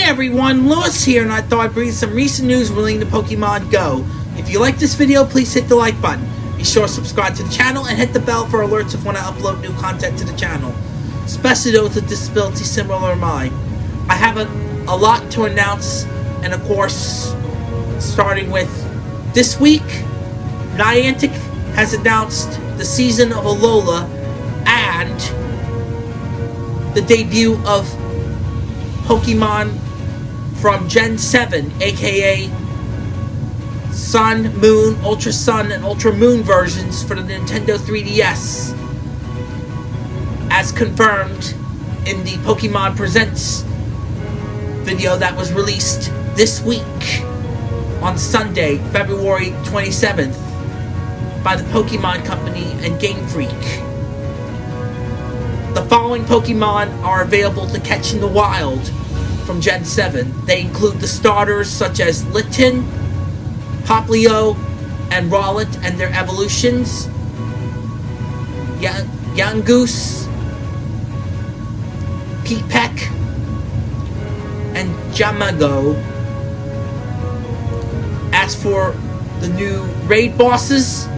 Hi everyone, Lewis here, and I thought I'd bring some recent news relating to Pokemon Go. If you like this video, please hit the like button. Be sure to subscribe to the channel and hit the bell for alerts if when I upload new content to the channel. Especially those with disabilities similar to mine. I have a, a lot to announce, and of course, starting with this week, Niantic has announced the season of Alola and the debut of Pokemon from Gen 7, aka Sun, Moon, Ultra Sun, and Ultra Moon versions for the Nintendo 3DS. As confirmed in the Pokemon Presents video that was released this week on Sunday, February 27th, by the Pokemon Company and Game Freak. The following Pokemon are available to catch in the wild from Gen 7. They include the starters such as Litten, Popplio, and Rowlet and their evolutions, Yungoos, Peck, and Jangmo-o. As for the new raid bosses,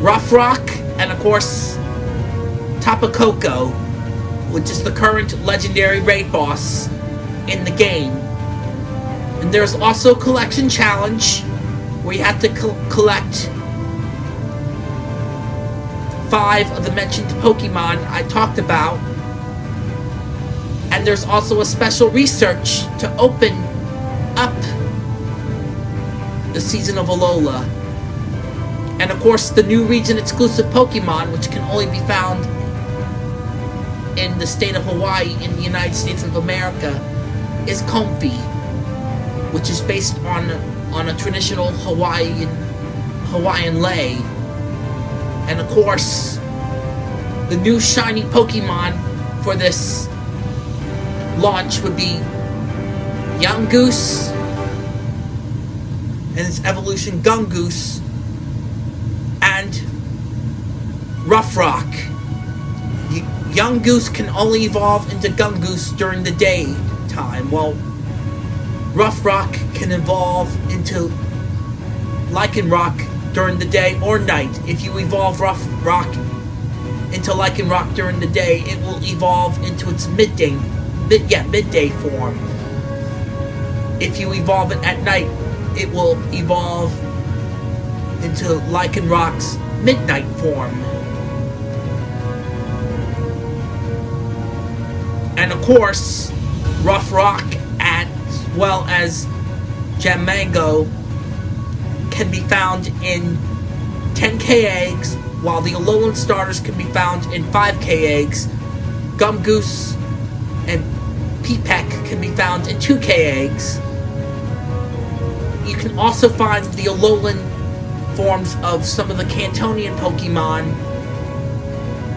Rough Rock, and of course, Tapu Koko which is the current legendary raid boss in the game. And there's also a collection challenge where you have to co collect five of the mentioned Pokemon I talked about. And there's also a special research to open up the season of Alola. And of course, the new region exclusive Pokemon, which can only be found in the state of Hawaii in the United States of America is Comfey, which is based on on a traditional Hawaiian Hawaiian lei. And of course, the new shiny Pokemon for this launch would be Yungoos and its evolution Gungoose and Rough Rock. Yungoos can only evolve into Gungoose during the daytime, while Rough Rock can evolve into Lycanroc during the day or night. If you evolve Rough Rock into Lycanroc during the day, it will evolve into its midday, mid, yeah, midday form. If you evolve it at night, it will evolve into Lycanroc's midnight form. Of course, Rough Rock as well as Jangmo-o can be found in 10k eggs, while the Alolan starters can be found in 5k eggs. Gungoose and Peck can be found in 2k eggs. You can also find the Alolan forms of some of the Kantonian Pokemon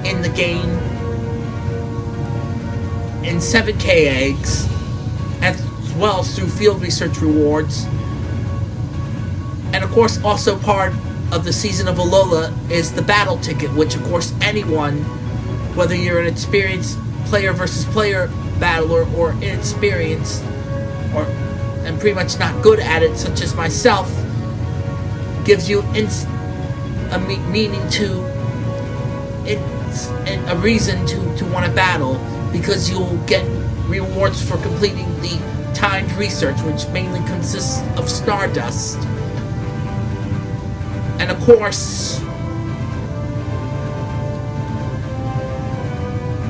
in the game in 7k eggs, as well as through field research rewards. And of course, also part of the season of Alola is the battle ticket, which of course anyone, whether you're an experienced player versus player battler or inexperienced, or and pretty much not good at it, such as myself, gives you a meaning to it's a reason to, to want to battle because you'll get rewards for completing the timed research, which mainly consists of Stardust. And of course,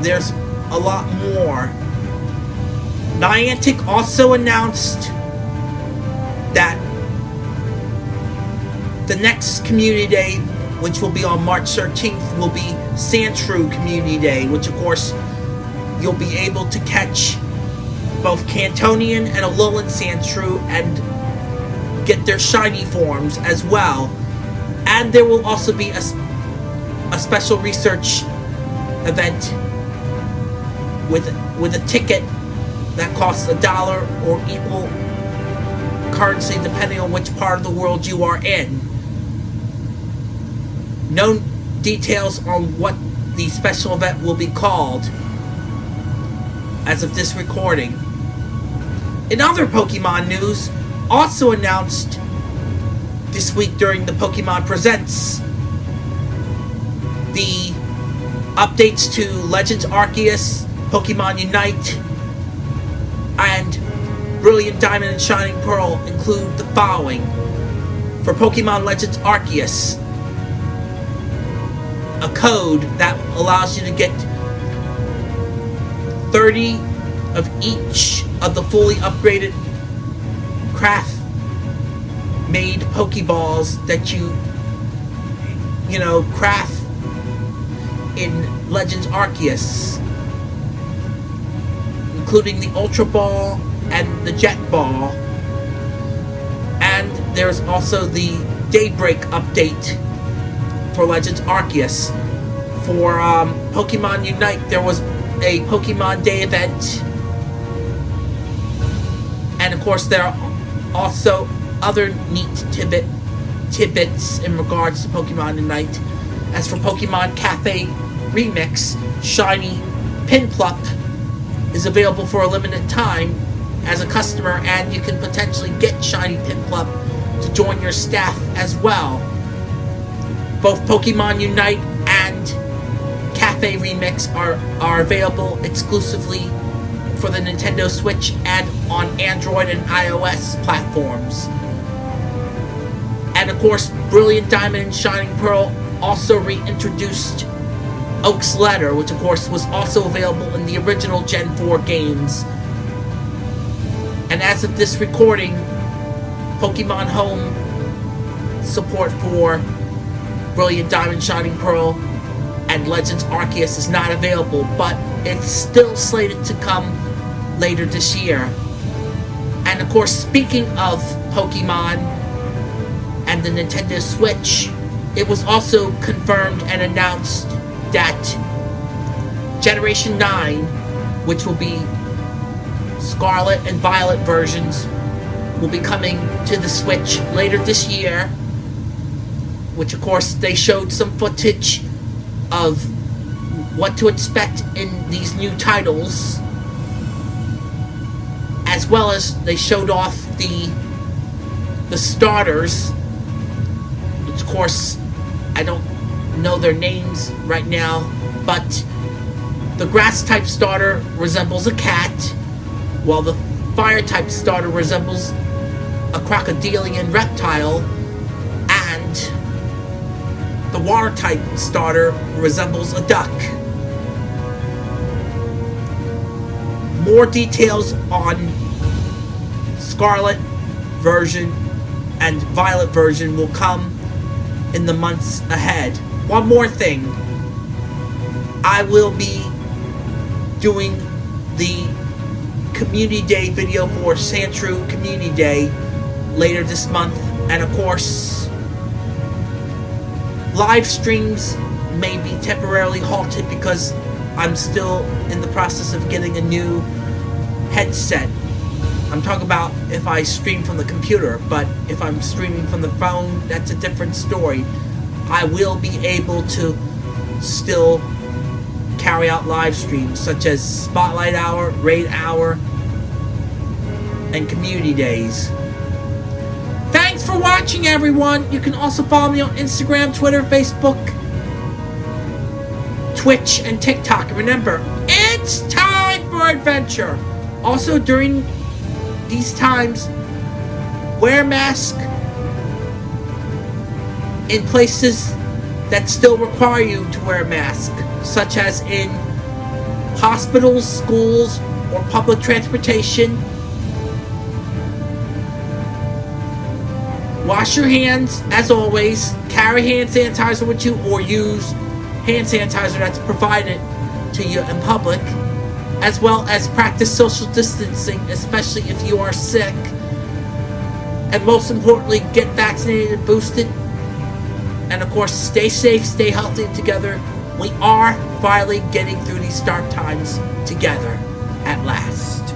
there's a lot more. Niantic also announced that the next Community Day, which will be on March 13th, will be Sandshrew Community Day, which of course you'll be able to catch both Kantonian and Alolan Sandshrew and get their shiny forms as well. And there will also be a, a special research event with with a ticket that costs a dollar or equal currency depending on which part of the world you are in. No details on what the special event will be called as of this recording. In other Pokemon news, also announced this week during the Pokemon Presents, the updates to Legends Arceus, Pokemon Unite, and Brilliant Diamond and Shining Pearl include the following. For Pokemon Legends Arceus, a code that allows you to get 30 of each of the fully upgraded craft made Pokeballs that you, you know, craft in Legends Arceus, including the Ultra Ball and the Jet Ball. And there's also the Daybreak update for Legends Arceus. For um, Pokemon Unite, there was a Pokemon Day event. And of course, there are also other neat tidbit, tidbits in regards to Pokemon Unite. As for Pokemon Cafe Remix, Shiny Piplup is available for a limited time as a customer, and you can potentially get Shiny Piplup to join your staff as well. Both Pokemon Unite and Cafe Remix are, are available exclusively for the Nintendo Switch and on Android and iOS platforms. And of course, Brilliant Diamond and Shining Pearl also reintroduced Oak's Letter, which of course was also available in the original Gen 4 games. And as of this recording, Pokemon Home support for Brilliant Diamond Shining Pearl and Legends Arceus is not available, but it's still slated to come later this year. And of course, speaking of Pokemon and the Nintendo Switch, it was also confirmed and announced that Generation 9, which will be Scarlet and Violet versions, will be coming to the Switch later this year. Which, of course, they showed some footage of what to expect in these new titles. As well as they showed off the the starters. Which, of course, I don't know their names right now, but the grass type starter resembles a cat, while the fire type starter resembles a crocodilian reptile, and the water type starter resembles a duck. More details on Scarlet version and Violet version will come in the months ahead. One more thing. I will be doing the Community Day video for Sandshrew Community Day later this month. And of course, live streams may be temporarily halted because I'm still in the process of getting a new headset. I'm talking about if I stream from the computer, but if I'm streaming from the phone, that's a different story. I will be able to still carry out live streams such as Spotlight Hour, Raid Hour, and Community Days. Watching, everyone. You can also follow me on Instagram, Twitter, Facebook, Twitch, and TikTok. Remember, it's time for adventure. Also, during these times, wear mask in places that still require you to wear a mask, such as in hospitals, schools, or public transportation. Wash your hands, as always. Carry hand sanitizer with you, or use hand sanitizer that's provided to you in public, as well as practice social distancing, especially if you are sick. And most importantly, get vaccinated and boosted. And of course, stay safe, stay healthy together. We are finally getting through these dark times together at last.